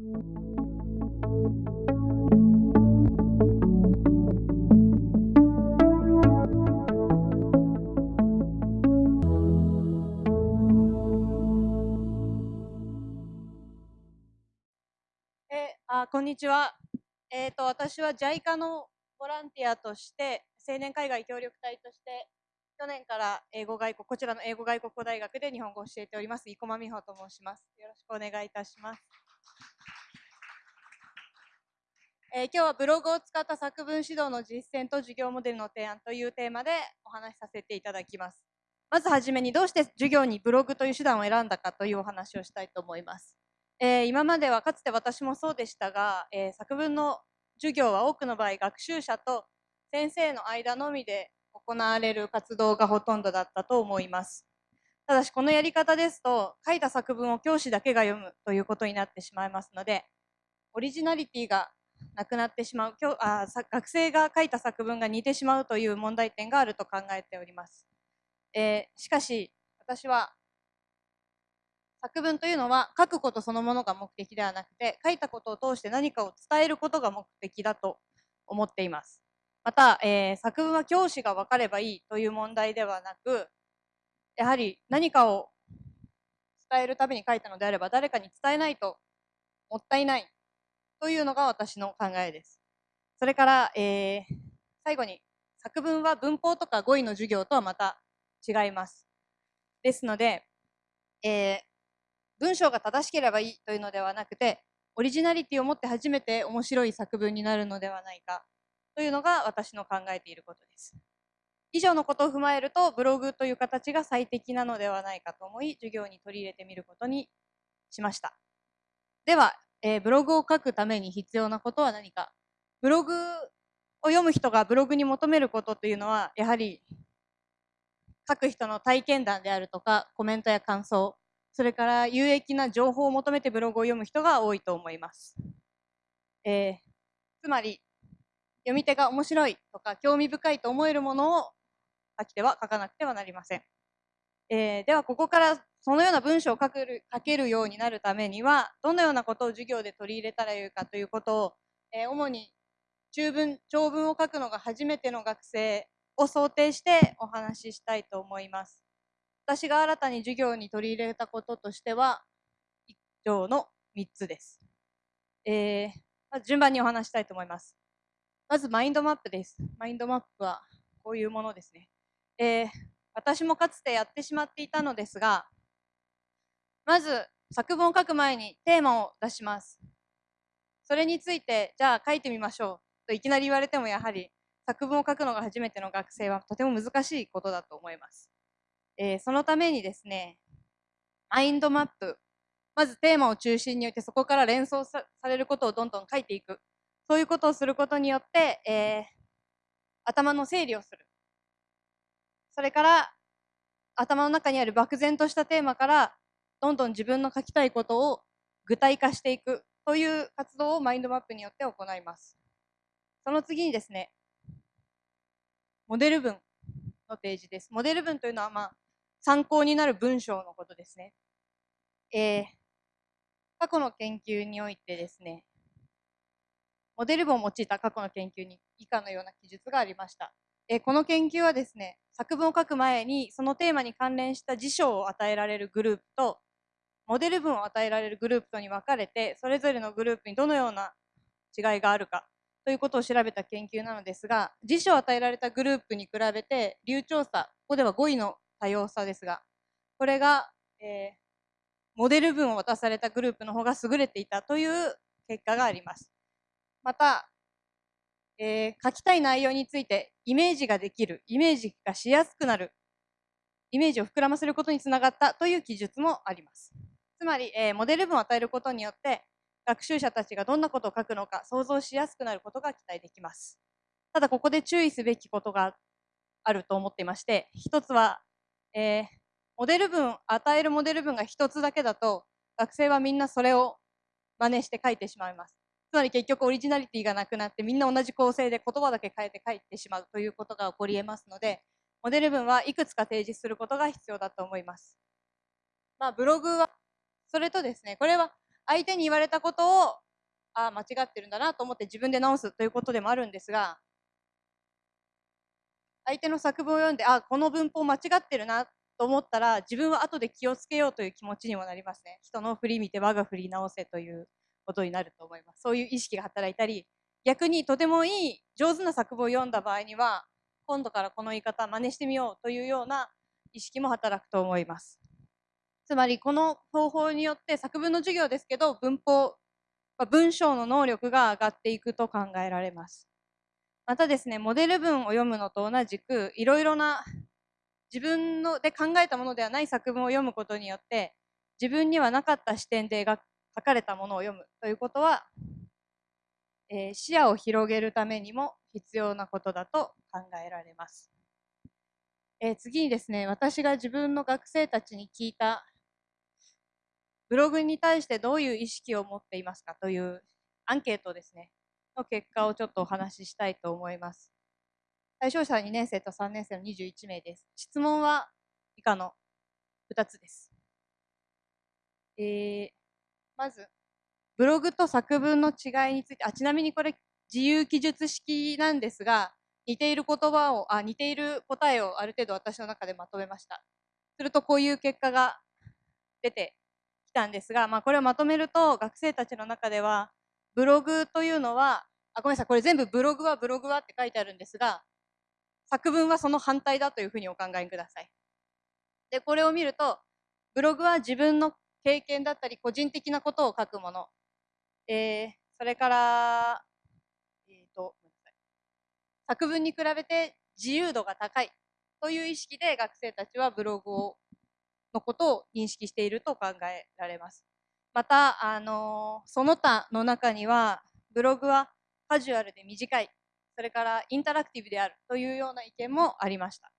えあこんにちは。えっ、と私は JICA のボランティアとして青年海外協力隊として去年から英語外国こちらの英語外国語大学で日本語を教えております生駒美穂と申します。よろしくお願いいたします。え、今日はブログを使った作文指導の実践と授業モデルの提案というテーマでお話しさせていただきます。まずはじめにどうして授業にブログという手段を選んだかというお話をしたいと思います。えー、今まではかつて私もそうでしたが、えー、作文の授業は多くの場合学習者と先生の間のみで行われる活動がほとんどだったと思います。ただしこのやり方ですと書いた作文を教師だけが読むということになってしまいますのでオリジナリティがなくなってしまう今日あ学生が書いた作文が似てしまうという問題点があると考えております、えー、しかし私は作文というのは書くことそのものが目的ではなくて書いたことを通して何かを伝えることが目的だと思っています。また、えー、作文は教師が分かればいいという問題ではなくやはり何かを伝えるために書いたのであれば誰かに伝えないともったいないというのが私の考えです。それから、えー、最後に作文は文法とか語彙の授業とはまた違います。ですので、えー、文章が正しければいいというのではなくてオリジナリティを持って初めて面白い作文になるのではないかというのが私の考えていることです。以上のことを踏まえるとブログという形が最適なのではないかと思い授業に取り入れてみることにしました。ではえー、ブログを書くために必要なことは何かブログを読む人がブログに求めることというのはやはり書く人の体験談であるとかコメントや感想それから有益な情報を求めてブログを読む人が多いと思います、えー、つまり読み手が面白いとか興味深いと思えるものを書き手は書かなくてはなりません、えー、ではここからそのような文章を書ける書けるようになるためにはどのようなことを授業で取り入れたらよいかということを、えー、主に中文長文を書くのが初めての学生を想定してお話ししたいと思います。私が新たに授業に取り入れたこととしては以上の3つです。えー、まず順番にお話したいと思います。まずマインドマップです。マインドマップはこういうものですね。えー、私もかつてやってしまっていたのですが、まず作文を書く前にテーマを出します。それについて、じゃあ書いてみましょうといきなり言われてもやはり作文を書くのが初めての学生はとても難しいことだと思います。えー、そのためにですね、マインドマップ、まずテーマを中心に置いてそこから連想されることをどんどん書いていく。そういうことをすることによって、えー、頭の整理をする。それから頭の中にある漠然としたテーマからどんどん自分の書きたいことを具体化していくという活動をマインドマップによって行います。その次にですね、モデル文の提示です。モデル文というのは、まあ、参考になる文章のことですね。えー、過去の研究においてですね、モデル文を用いた過去の研究に以下のような記述がありました。えー、この研究はですね、作文を書く前にそのテーマに関連した辞書を与えられるグループとモデル文を与えられるグループとに分かれてそれぞれのグループにどのような違いがあるかということを調べた研究なのですが辞書を与えられたグループに比べて流暢さここでは語彙の多様さですがこれが、えー、モデル文を渡されたグループの方が優れていたという結果があります。また、えー、書きたい内容についてイメージができるイメージがしやすくなるイメージを膨らませることにつながったという記述もあります。つまり、えー、モデル文を与えることによって学習者たちがどんなことを書くのか想像しやすくなることが期待できます。ただここで注意すべきことがあると思っていまして一つは、えー、モデル文与えるモデル文が一つだけだと学生はみんなそれを真似して書いてしまいます。つまり結局オリジナリティがなくなってみんな同じ構成で言葉だけ変えて書いてしまうということが起こり得ますのでモデル文はいくつか提示することが必要だと思います。まあ、ブログはそれとですね、これは相手に言われたことをああ間違ってるんだなと思って自分で直すということでもあるんですが相手の作文を読んであこの文法間違ってるなと思ったら自分は後で気をつけようという気持ちにもなりますね人の振り見て我が振り直せということになると思います。そういう意識が働いたり逆にとてもいい上手な作文を読んだ場合には今度からこの言い方真似してみようというような意識も働くと思います。つまりこの方法によって作文の授業ですけど文法文章の能力が上がっていくと考えられます。またですねモデル文を読むのと同じくいろいろな自分ので考えたものではない作文を読むことによって自分にはなかった視点で書かれたものを読むということは、えー、視野を広げるためにも必要なことだと考えられます。えー、次にですね私が自分の学生たちに聞いたブログに対してどういう意識を持っていますかというアンケートですねの結果をちょっとお話ししたいと思います。対象者は2年生と3年生の21名です。質問は以下の2つです。えー、まず、ブログと作文の違いについて、あちなみにこれ自由記述式なんですが、似ている言葉を、あ似ている答えをある程度私の中でまとめました。するとこういう結果が出てきたんですが、まあ、これをまとめると学生たちの中ではブログというのはあごめんなさいこれ全部ブログはブログはって書いてあるんですが作文はその反対だというふうにお考えください。でこれを見るとブログは自分の経験だったり個人的なことを書くもの、えー、それから、えーと、作文に比べて自由度が高いという意識で学生たちはブログをのことを認識していると考えられます。また、あのその他の中にはブログはカジュアルで短いそれからインタラクティブであるというような意見もありました。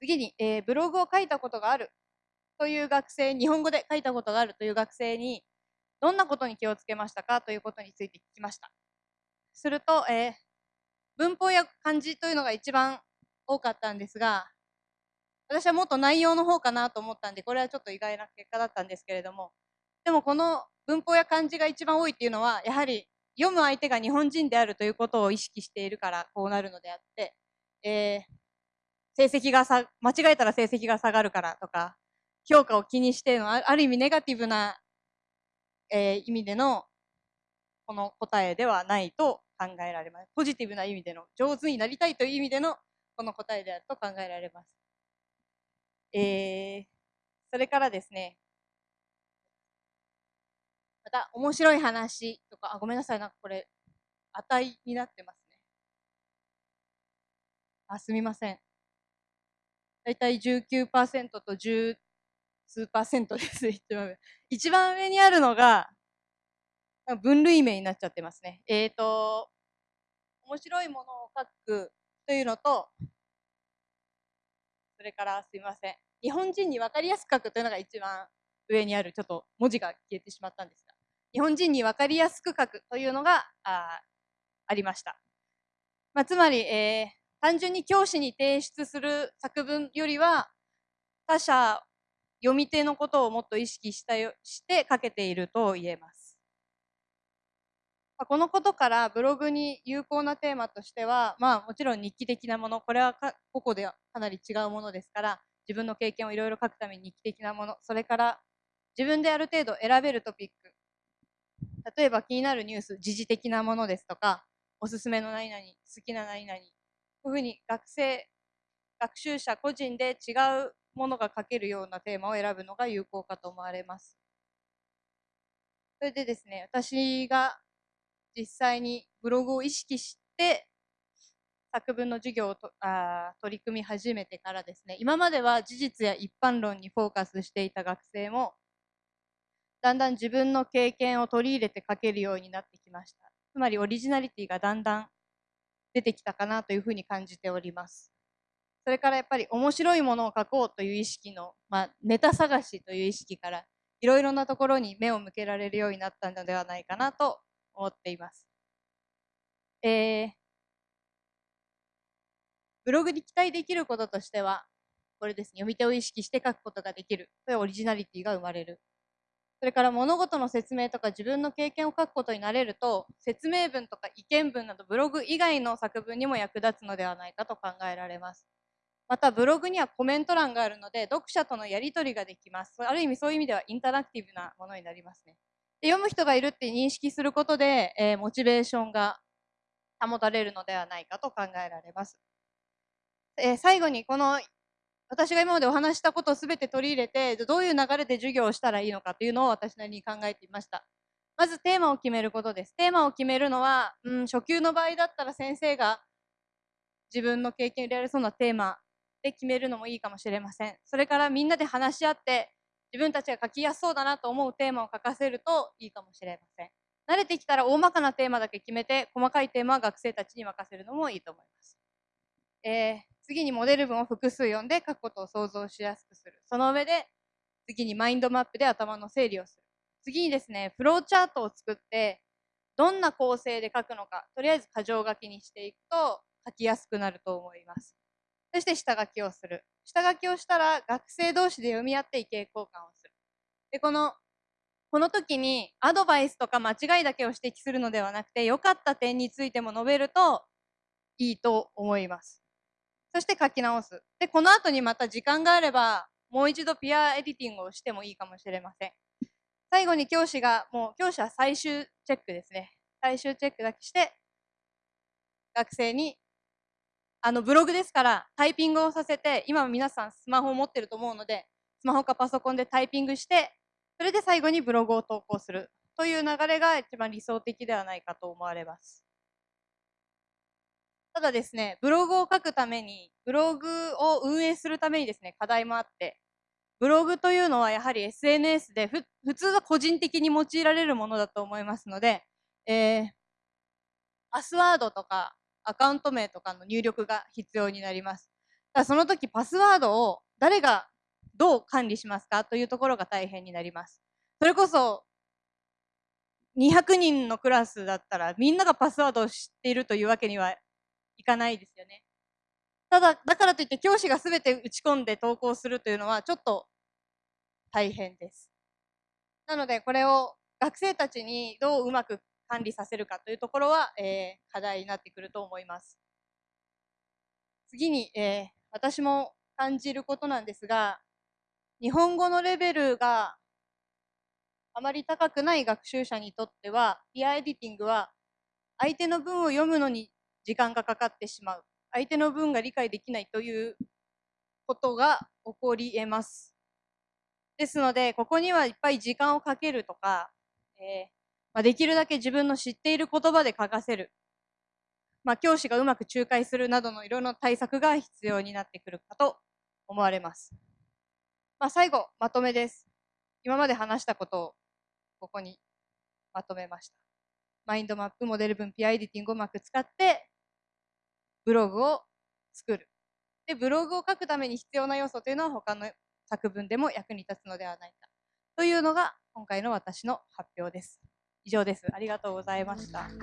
次に、えー、ブログを書いたことがあるという学生、日本語で書いたことがあるという学生に、どんなことに気をつけましたかということについて聞きました。すると、えー、文法や漢字というのが一番多かったんですが、私はもっと内容の方かなと思ったんで、これはちょっと意外な結果だったんですけれども、でもこの文法や漢字が一番多いっていうのは、やはり読む相手が日本人であるということを意識しているからこうなるのであって、えー、成績がさ間違えたら成績が下がるからとか評価を気にしてのある意味ネガティブな、えー、意味でのこの答えではないと考えられます。ポジティブな意味での上手になりたいという意味でのこの答えであると考えられます。えー、それからですねまた、面白い話とか、あ、ごめんなさい、なんかこれ、値になってますね。あ、すみません。だいたい19%と10数パーセント です。一番上。一番上にあるのが、分類名になっちゃってますね。えっ、ー、と、面白いものを書くというのと、それからすみません。日本人に分かりやすく書くというのが一番上にある、ちょっと文字が消えてしまったんですが、日本人に分かりやすく書くというのがあありました。まあ、つまり、えー、単純に教師に提出する作文よりは他者読み手のことをもっと意識したよして書けていると言えます。このことからブログに有効なテーマとしては、まあ、もちろん日記的なものこれは個々ではかなり違うものですから自分の経験をいろいろ書くために日記的なものそれから自分である程度選べるトピック例えば気になるニュース、時事的なものですとか、おすすめの何々、好きな何々、こういうふうに学生、学習者個人で違うものが書けるようなテーマを選ぶのが有効かと思われます。それでですね、私が実際にブログを意識して作文の授業をとあ取り組み始めてからですね、今までは事実や一般論にフォーカスしていた学生もだんだん自分の経験を取り入れて書けるようになってきました。つまりオリジナリティがだんだん出てきたかなというふうに感じております。それからやっぱり面白いものを書こうという意識の、まあ、ネタ探しという意識からいろいろなところに目を向けられるようになったのではないかなと思っています。えー、ブログに期待できることとしては、これですね、読み手を意識して書くことができる。これオリジナリティが生まれるそれから物事の説明とか自分の経験を書くことになれると説明文とか意見文などブログ以外の作文にも役立つのではないかと考えられます。またブログにはコメント欄があるので読者とのやり取りができます。ある意味そういう意味ではインタラクティブなものになりますね。で読む人がいるって認識することで、えー、モチベーションが保たれるのではないかと考えられます。えー、最後にこの私が今までお話したことを全て取り入れてどういう流れで授業をしたらいいのかというのを私なりに考えていました。まずテーマを決めることです。テーマを決めるのは、うん、初級の場合だったら先生が自分の経験を入れられそうなテーマで決めるのもいいかもしれません。それからみんなで話し合って自分たちが書きやすそうだなと思うテーマを書かせるといいかもしれません。慣れてきたら大まかなテーマだけ決めて細かいテーマは学生たちに任せるのもいいと思います。えー、次にモデル文を複数読んで書くことを想像しやすくする。その上で次にマインドマップで頭の整理をする。次にですね、フローチャートを作ってどんな構成で書くのか、とりあえず箇条書きにしていくと書きやすくなると思います。そして下書きをする。下書きをしたら学生同士で読み合って意見交換をする。で、この、この時にアドバイスとか間違いだけを指摘するのではなくて、良かった点についても述べるといいと思います。そして書き直す。で、この後にまた時間があれば、もう一度ピアエディティングをしてもいいかもしれません。最後に教師が、もう教師は最終チェックですね。最終チェックだけして、学生にあのブログですからタイピングをさせて今皆さんスマホを持ってると思うのでスマホかパソコンでタイピングしてそれで最後にブログを投稿するという流れが一番理想的ではないかと思われます。ただですね、ブログを書くために、ブログを運営するためにですね、課題もあって、ブログというのはやはり SNS でふ普通は個人的に用いられるものだと思いますので、えー、パスワードとかアカウント名とかの入力が必要になります。だその時パスワードを誰がどう管理しますかというところが大変になります。それこそ200人のクラスだったらみんながパスワードを知っているというわけにはいかないですよね。ただ、だからといって教師が全て打ち込んで投稿するというのはちょっと大変です。なのでこれを学生たちにどううまく管理させるかというところは、えー、課題になってくると思います。次に、えー、私も感じることなんですが、日本語のレベルがあまり高くない学習者にとっては、ピアエディティングは相手の文を読むのに時間がかかってしまう。相手の文が理解できないということが起こり得ます。ですので、ここにはいっぱい時間をかけるとか、えー、まあ、できるだけ自分の知っている言葉で書かせる、まあ、教師がうまく仲介するなどのいろいろな対策が必要になってくるかと思われます。まあ、最後、まとめです。今まで話したことをここにまとめました。マインドマップ、モデル文、ピアエディティングをうまく使って、ブログを作る。で、ブログを書くために必要な要素というのは他の作文でも役に立つのではないか。というのが今回の私の発表です。以上です。ありがとうございました。